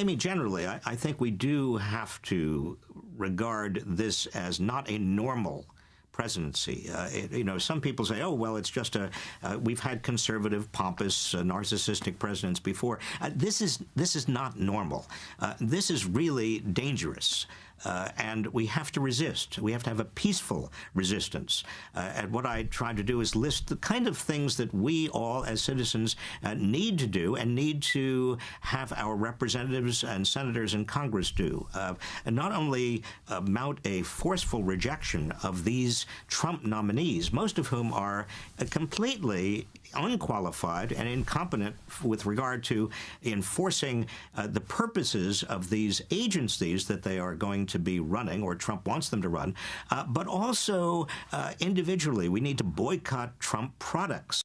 Amy, generally, I, I, think we do have to regard this as not a normal presidency. Uh, it, you know, some people say, "Oh, well, it's just a uh, we've had conservative, pompous, uh, narcissistic presidents before." Uh, this is this is not normal. Uh, this is really dangerous. Uh, and we have to resist. We have to have a peaceful resistance. Uh, and what I tried to do is list the kind of things that we all as citizens uh, need to do and need to have our representatives and senators in Congress do. Uh, and not only uh, mount a forceful rejection of these Trump nominees, most of whom are uh, completely unqualified and incompetent with regard to enforcing the purposes of these agencies that they are going to be running or Trump wants them to run, uh, but also uh, individually, we need to boycott Trump products.